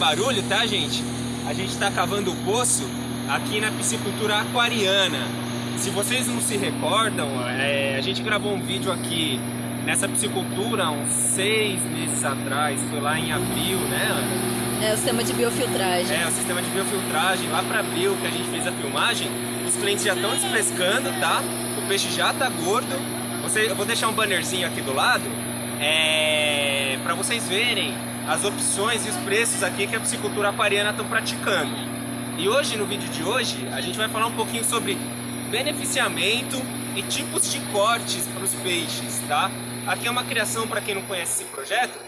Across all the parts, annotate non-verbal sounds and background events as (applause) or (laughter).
barulho, tá, gente? A gente está cavando o poço aqui na piscicultura aquariana. Se vocês não se recordam, é, a gente gravou um vídeo aqui nessa piscicultura uns seis meses atrás, foi lá em abril, né, Ana? É o sistema de biofiltragem. É, o sistema de biofiltragem, lá para abril que a gente fez a filmagem, os clientes já estão desfrescando, tá? O peixe já tá gordo. Você, eu vou deixar um bannerzinho aqui do lado, é, para vocês verem as opções e os preços aqui que a piscicultura aquariana estão praticando. E hoje, no vídeo de hoje, a gente vai falar um pouquinho sobre beneficiamento e tipos de cortes para os peixes, tá? Aqui é uma criação, para quem não conhece esse projeto,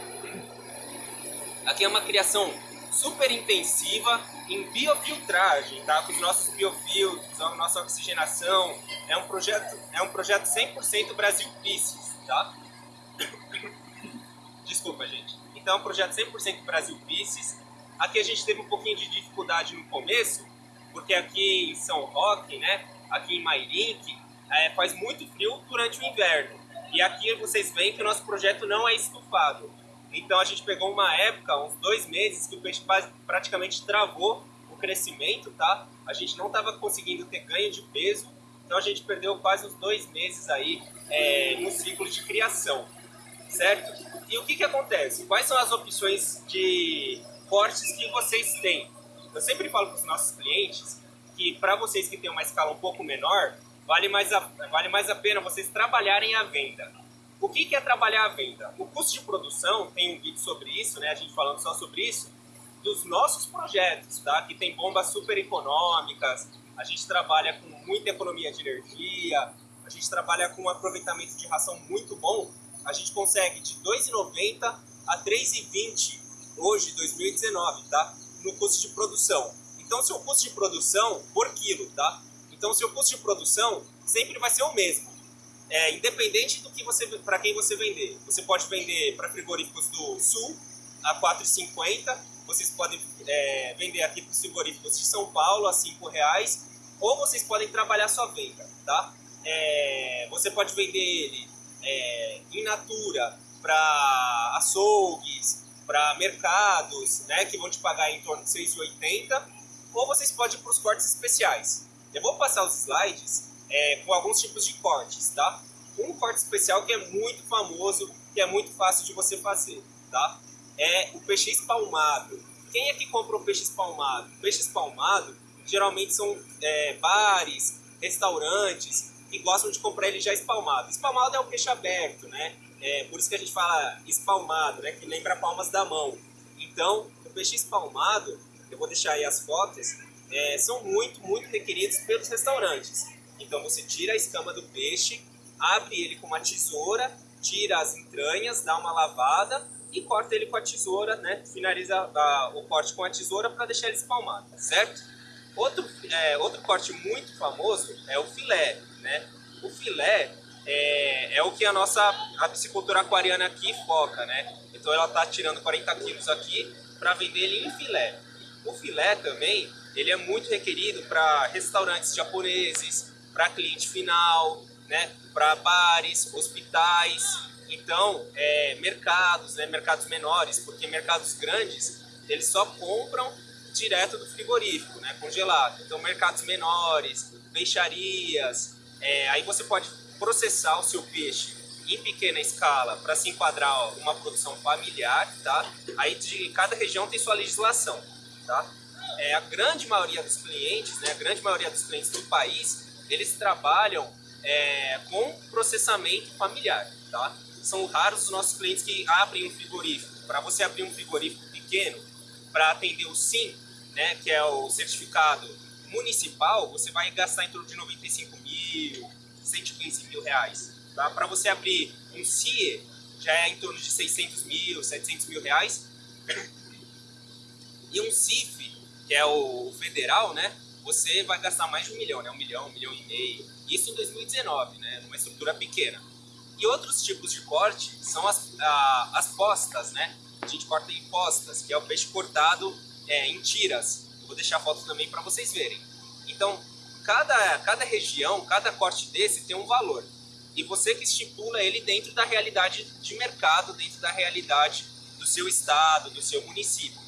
aqui é uma criação super intensiva em biofiltragem, tá? Com os nossos biofiltros, a nossa oxigenação. É um projeto, é um projeto 100% Brasil Pisces, tá? (coughs) Desculpa, gente. Então, é projeto 100% Brasil Pisces. Aqui a gente teve um pouquinho de dificuldade no começo, porque aqui em São Roque, né, aqui em Mairink, é, faz muito frio durante o inverno. E aqui vocês veem que o nosso projeto não é estufado. Então a gente pegou uma época, uns dois meses, que o peixe praticamente travou o crescimento, tá? A gente não estava conseguindo ter ganho de peso, então a gente perdeu quase uns dois meses aí é, no ciclo de criação, certo? E o que, que acontece? Quais são as opções de cortes que vocês têm? Eu sempre falo para os nossos clientes que para vocês que têm uma escala um pouco menor, vale mais a, vale mais a pena vocês trabalharem a venda. O que, que é trabalhar a venda? O custo de produção, tem um vídeo sobre isso, né, a gente falando só sobre isso, dos nossos projetos, tá? que tem bombas super econômicas, a gente trabalha com muita economia de energia, a gente trabalha com um aproveitamento de ração muito bom, a gente consegue de R$ 2,90 a R$ 3,20 hoje, 2019, tá? no custo de produção. Então, seu custo de produção por quilo, tá? Então, seu custo de produção sempre vai ser o mesmo. É, independente do que você para quem você vender. Você pode vender para frigoríficos do Sul a 4,50. Vocês podem é, vender aqui para os frigoríficos de São Paulo a 5 reais. Ou vocês podem trabalhar sua venda, tá? É, você pode vender ele é, in natura para açougues, para mercados, né, que vão te pagar em torno de 6,80, ou vocês podem ir para os cortes especiais. Eu vou passar os slides é, com alguns tipos de cortes, tá? Um corte especial que é muito famoso, que é muito fácil de você fazer, tá? É o peixe espalmado. Quem é que compra o peixe espalmado? O peixe espalmado geralmente são é, bares, restaurantes que gostam de comprar ele já espalmado. Espalmado é o peixe aberto, né? É, por isso que a gente fala espalmado, né? Que lembra palmas da mão. Então, o peixe espalmado, eu vou deixar aí as fotos, é, são muito, muito requeridos pelos restaurantes. Então você tira a escama do peixe, abre ele com uma tesoura, tira as entranhas, dá uma lavada e corta ele com a tesoura, né? Finaliza a, o corte com a tesoura para deixar ele espalmado, certo? Outro, é, outro corte muito famoso é o filé, né? O filé é, é o que a nossa a piscicultura aquariana aqui foca, né? Então ela está tirando 40 quilos aqui para vender ele em filé. O filé também ele é muito requerido para restaurantes japoneses, para cliente final, né, para bares, hospitais, então é, mercados, né, mercados menores, porque mercados grandes eles só compram direto do frigorífico, né, congelado. Então mercados menores, peixarias, é, aí você pode processar o seu peixe em pequena escala para se enquadrar uma produção familiar, tá? Aí de cada região tem sua legislação, tá? é, a grande maioria dos clientes, né, a grande maioria dos clientes do país, eles trabalham é, com processamento familiar, tá? São raros os nossos clientes que abrem um frigorífico. Para você abrir um frigorífico pequeno, para atender o SIM, né, que é o certificado municipal, você vai gastar em torno de 95 mil, 115 mil reais. Tá? Para você abrir um CIE, já é em torno de 600 mil, 700 mil reais. E um CIF, que é o federal, né? Você vai gastar mais de um milhão, né? Um milhão, um milhão e meio. Isso em 2019, né? Numa estrutura pequena. E outros tipos de corte são as, a, as postas, né? A gente corta em postas, que é o peixe cortado é, em tiras. Vou deixar foto também para vocês verem. Então, cada, cada região, cada corte desse tem um valor. E você que estipula ele dentro da realidade de mercado, dentro da realidade do seu estado, do seu município.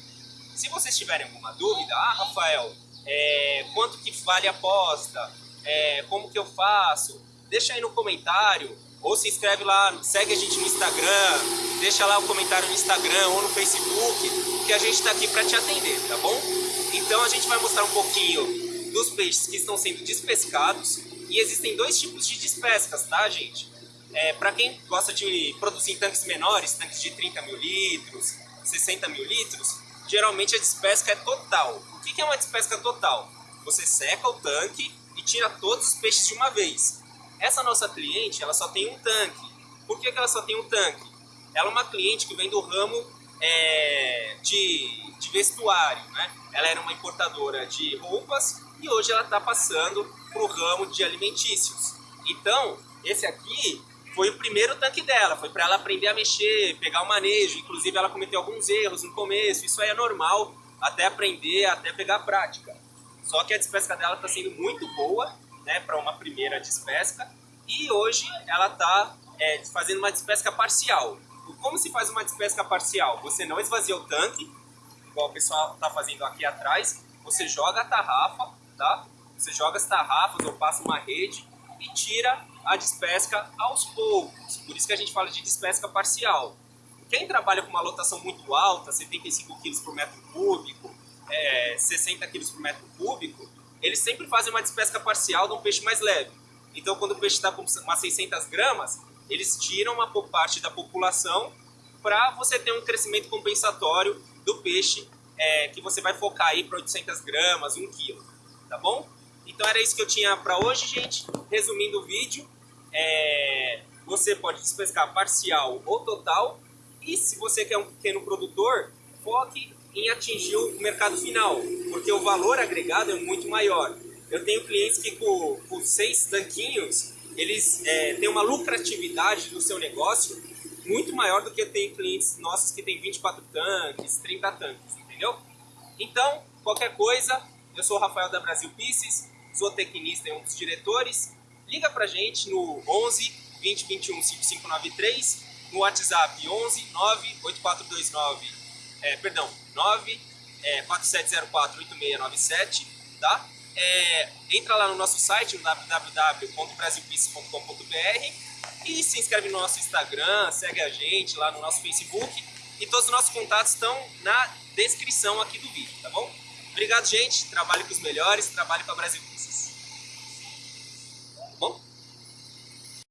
Se vocês tiverem alguma dúvida, ah, Rafael, é, quanto que vale a aposta? É, como que eu faço? Deixa aí no comentário, ou se inscreve lá, segue a gente no Instagram, deixa lá o comentário no Instagram ou no Facebook, que a gente está aqui para te atender, tá bom? Então a gente vai mostrar um pouquinho dos peixes que estão sendo despescados e existem dois tipos de despescas, tá, gente? É, para quem gosta de produzir em tanques menores, tanques de 30 mil litros, 60 mil litros, geralmente a despesca é total. O que é uma despesca total? Você seca o tanque e tira todos os peixes de uma vez. Essa nossa cliente, ela só tem um tanque. Por que, ela só tem um tanque? Ela é uma cliente que vem do ramo é, de, de vestuário, né? Ela era uma importadora de roupas e hoje ela está passando para o ramo de alimentícios. Então, esse aqui foi o primeiro tanque dela, foi para ela aprender a mexer, pegar o manejo. Inclusive, ela cometeu alguns erros no começo, isso aí é normal, até aprender, até pegar prática. Só que a despesca dela está sendo muito boa, né, para uma primeira despesca, e hoje ela está é, fazendo uma despesca parcial. Como se faz uma despesca parcial? Você não esvazia o tanque, igual o pessoal está fazendo aqui atrás, você joga a tarrafa, tá? Você joga as tarrafas ou passa uma rede e tira a despesca aos poucos. Por isso que a gente fala de despesca parcial. Quem trabalha com uma lotação muito alta, 75 kg por metro cúbico, é, 60 kg por metro cúbico, eles sempre fazem uma despesca parcial de um peixe mais leve. Então, quando o peixe está com umas 600 gramas, eles tiram uma parte da população para você ter um crescimento compensatório do peixe é, que você vai focar aí para 800 gramas, 1 quilo, tá bom? Então era isso que eu tinha para hoje, gente. Resumindo o vídeo, é, você pode despescar parcial ou total. E se você quer um pequeno produtor, foque em atingir o mercado final, porque o valor agregado é muito maior. Eu tenho clientes que com, com seis tanquinhos, eles é, têm uma lucratividade do seu negócio muito maior do que tem clientes nossos que tem 24 tanques, 30 tanques, entendeu? Então, qualquer coisa, eu sou o Rafael da Brasil Pieces, zootecnista e um dos diretores. Liga pra gente no 11 20 21 5593, no WhatsApp 11 98429, é, perdão, 9 é, 4704 8697, tá? É, entra lá no nosso site, no www.brasilpiece.com.br e se inscreve no nosso Instagram, segue a gente lá no nosso Facebook e todos os nossos contatos estão na descrição aqui do vídeo, tá bom? Obrigado, gente. Trabalhe com os melhores, trabalhe com a Brasil Pieces.